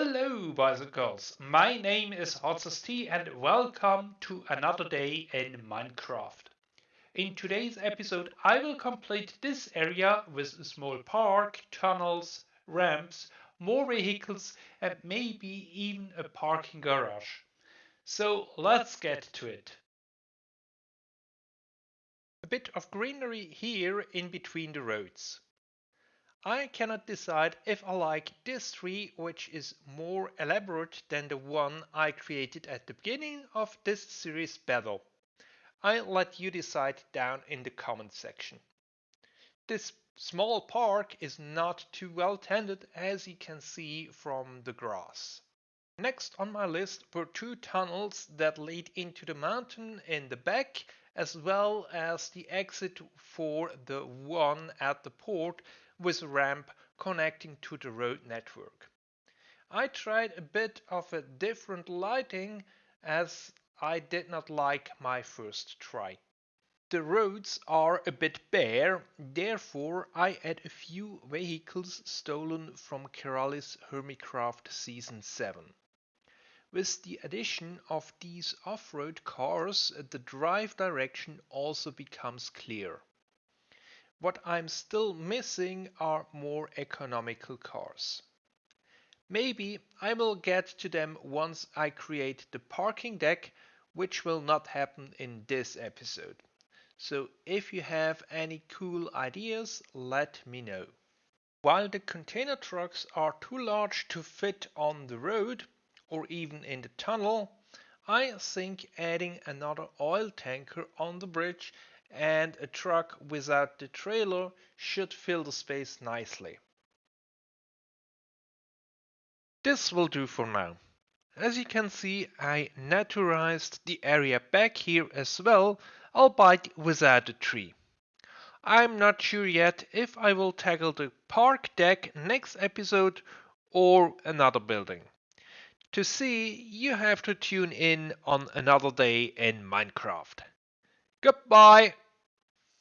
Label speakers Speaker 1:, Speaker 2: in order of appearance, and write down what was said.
Speaker 1: Hello, boys and girls. My name is HotST and welcome to another day in Minecraft. In today's episode, I will complete this area with a small park, tunnels, ramps, more vehicles, and maybe even a parking garage. So let's get to it. A bit of greenery here in between the roads. I cannot decide if I like this tree which is more elaborate than the one I created at the beginning of this series better. I'll let you decide down in the comment section. This small park is not too well tended as you can see from the grass. Next on my list were two tunnels that lead into the mountain in the back as well as the exit for the one at the port with a ramp connecting to the road network. I tried a bit of a different lighting as I did not like my first try. The roads are a bit bare, therefore I add a few vehicles stolen from Keralis Hermitcraft Season 7. With the addition of these off-road cars, the drive direction also becomes clear. What I'm still missing are more economical cars. Maybe I will get to them once I create the parking deck, which will not happen in this episode. So if you have any cool ideas, let me know. While the container trucks are too large to fit on the road or even in the tunnel, I think adding another oil tanker on the bridge and a truck without the trailer should fill the space nicely. This will do for now. As you can see, I naturalized the area back here as well, albeit without a tree. I'm not sure yet if I will tackle the park deck next episode or another building. To see, you have to tune in on another day in Minecraft. Goodbye.